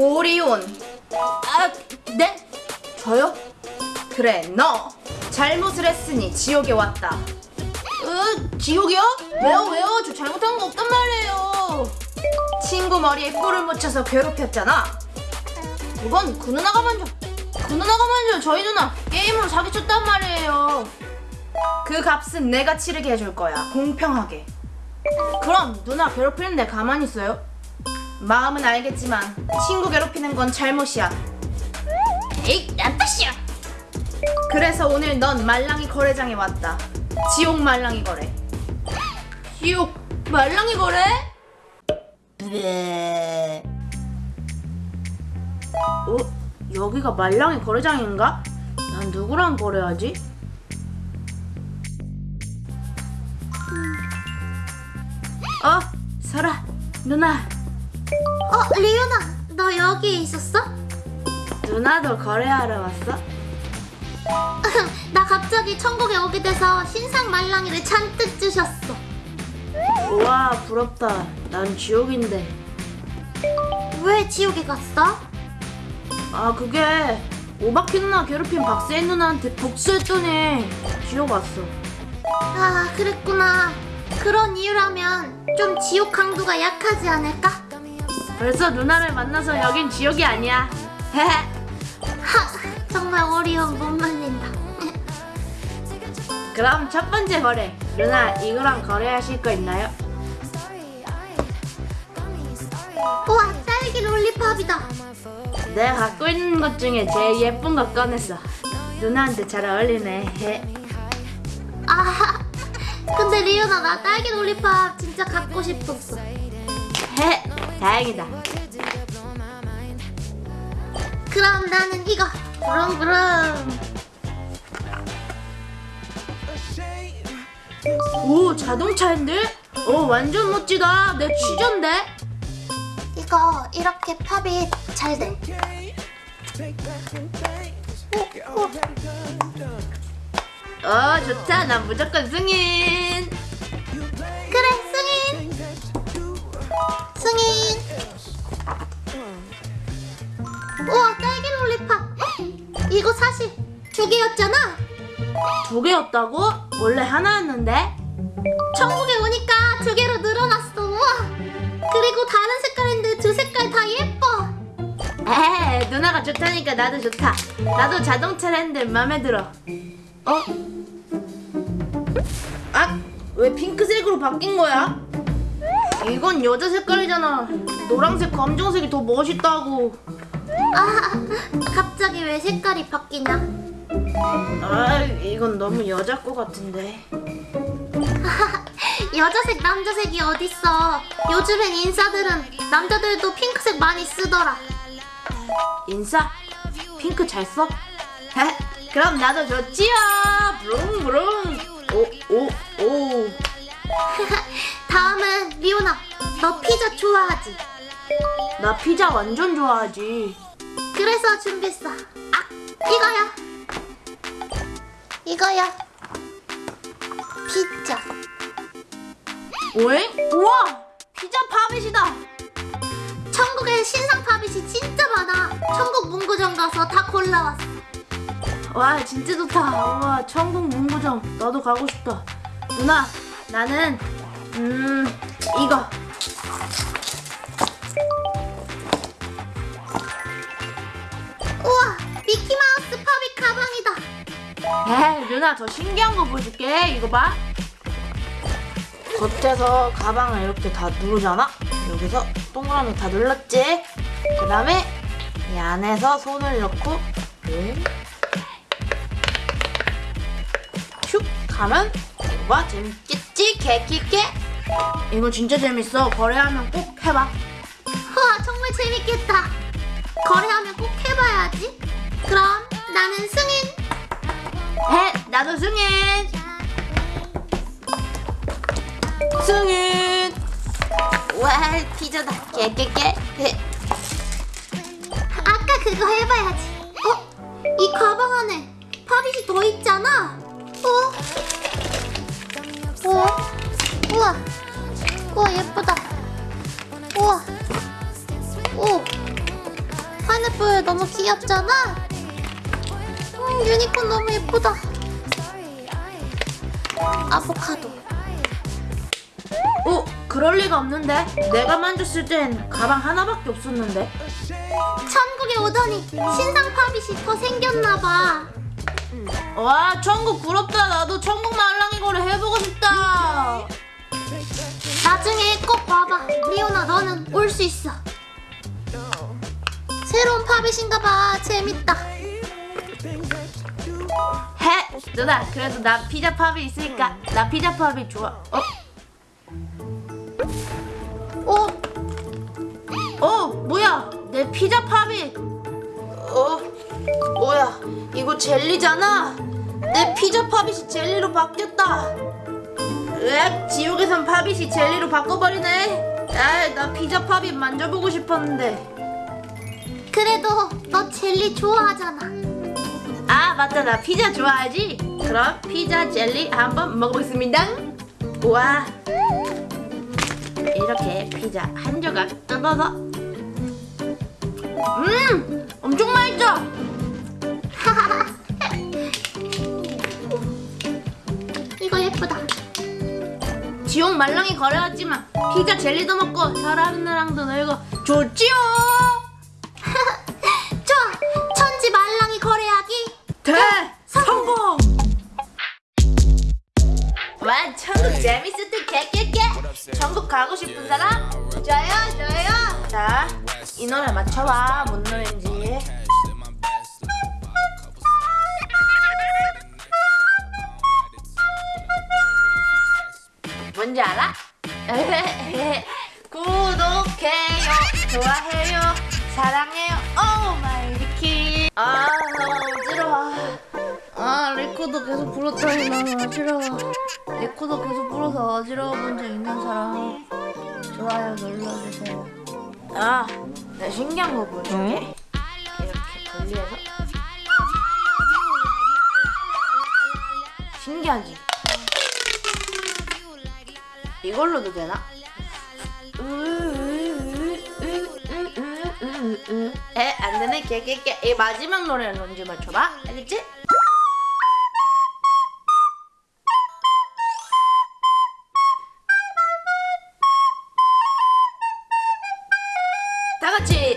오리온. 아, 네? 저요? 그래, 너. 잘못을 했으니 지옥에 왔다. 으, 지옥이요? 왜요, 왜요? 저 잘못한 거 없단 말이에요. 친구 머리에 꿀을 묻혀서 괴롭혔잖아. 그건 그 누나가 먼저. 그 누나가 먼저 저희 누나 게임으로 사기쳤단 말이에요. 그 값은 내가 치르게 해줄 거야. 공평하게. 그럼 누나 괴롭히는데 가만히 있어요? 마음은 알겠지만 친구 괴롭히는 건 잘못이야. 에이, 난 뜻이야. 그래서 오늘 넌 말랑이 거래장에 왔다. 지옥 말랑이 거래. 지옥 말랑이 거래? 네. 어? 여기가 말랑이 거래장인가? 난 누구랑 거래하지? 어, 설아, 누나, 어, 리오나, 너 여기에 있었어? 누나도 거래하러 왔어? 나 갑자기 천국에 오게 돼서 신상 말랑이를 잔뜩 주셨어. 우와, 부럽다. 난 지옥인데. 왜 지옥에 갔어? 아, 그게 오바키 누나 괴롭힌 박세인 누나한테 복수했더니 지옥 왔어. 아, 그랬구나. 그런 이유라면 좀 지옥 강도가 약하지 않을까? 벌써 누나를 만나서 여긴 지옥이 아니야. 하, 정말 어려운 못 말린다. 그럼 첫 번째 거래. 누나, 이거랑 거래하실 거 있나요? 우와, 딸기 롤리팝이다. 내가 갖고 있는 것 중에 제일 예쁜 거 꺼냈어. 누나한테 잘 어울리네. 아, 근데 리오나 나 딸기 롤리팝 진짜 갖고 싶었어. 헤, 다행이다. 그럼 나는 이거. 부릉부릉. 오, 자동차 핸들? 오, 완전 멋지다. 내 취전데? 이거 이렇게 팝이 잘 돼. 오, 오. 어, 좋다. 난 무조건 승인. 승인 우와 딸기 롤리팝 이거 사실 두 개였잖아 두 개였다고? 원래 하나였는데? 천국에 오니까 두 개로 늘어났어 우와 그리고 다른 색깔인데 두 색깔 다 예뻐 에, 누나가 좋다니까 나도 좋다. 나도 자동차 핸들 마음에 들어. 어? 아, 왜 핑크색으로 바뀐 거야? 이건 여자 색깔이잖아. 노란색, 검정색이 더 멋있다고. 아 갑자기 왜 색깔이 바뀌냐 아, 이건 너무 여자 거 같은데. 여자색 남자색이 어딨어 요즘엔 인싸들은 남자들도 핑크색 많이 쓰더라 인싸? 핑크 잘 써? 헤, 그럼 나도 좋지요. 부릉부릉. 오, 오, 오. 너 피자 좋아하지? 나 피자 완전 좋아하지. 그래서 준비했어. 아, 이거야. 이거야. 피자. 오잉? 우와! 피자 파빗이다! 천국에 신상 팝잇이 진짜 많아. 천국 문구점 가서 다 골라왔어. 와, 진짜 좋다. 우와, 천국 문구점. 나도 가고 싶다. 누나, 나는, 음, 이거. 우와, 미키마우스 팝잇 가방이다. 에이, 누나, 더 신기한 거 보여줄게. 이거 봐. 겉에서 가방을 이렇게 다 누르잖아? 여기서 동그라미 다 눌렀지? 그 다음에 이 안에서 손을 넣고 응. 슉 하면 와 재밌겠지? 개끼게 이거 진짜 재밌어 거래하면 꼭 해봐 우와, 정말 재밌겠다. 거래하면 꼭 해봐야지. 그럼 나는 승인. 해 나도 승인 승인 와 피자다 개개개 아까 그거 해봐야지. 어? 이 가방 안에 팝잇이 더 있잖아. 어? 어? 우와. 우와, 예쁘다. 우와. 오. 파인애플 너무 귀엽잖아. 음, 유니콘 너무 예쁘다. 아보카도. 어? 그럴 리가 없는데? 내가 만졌을 땐 가방 하나밖에 없었는데 천국에 오더니 신상 팝잇이 더 생겼나봐. 와 천국 부럽다 나도 천국 말랑이 거래 해보고 싶다 꼭 와봐. 리오나 너는 올 수 있어. 새로운 pop it인가봐. 재밌다. 해 누나 그래도 나 피자 pop it 있으니까 나 피자 pop it 좋아 어? 어? 어 뭐야 내 피자 pop it 어 뭐야 이거 젤리잖아 내 피자 pop it 젤리로 바뀌었다 으악 지옥에선 팝잇이 젤리로 바꿔버리네 아나 피자 pop it 만져보고 싶었는데 그래도 너 젤리 좋아하잖아. 아 맞다 나 피자 좋아하지? 그럼 피자 젤리 한번 먹어보겠습니다 우와 이렇게 피자 한 조각 뜯어서 음 엄청 맛있죠? 이거 예쁘다. 지옥 말랑이 거래했지만 피자 젤리도 먹고 사람들랑도 놀고 좋지요 좋아. 천지 말랑이 거래하기. 대 성공 와 천국 재밌을 듯 개개개 천국 가고 싶은 사람? 저요 저요 자 이 노래 맞춰봐 뭔 노래인지 뭔지 알아? 구독해요 좋아해요 사랑해요. Oh my 리키 아 어지러워 아 리코더 계속 불었더니 너무 어지러워 리코더 계속 불어서 어지러워 본 적 있는 사람 좋아요 눌러주세요. 아 내가 신기한 거 보여줄게. 이렇게 분리해서. 신기하지? 이걸로도 되나? 에 안되네 깨깨깨 이 마지막 노래는 뭔지 맞춰봐 알겠지? 다같이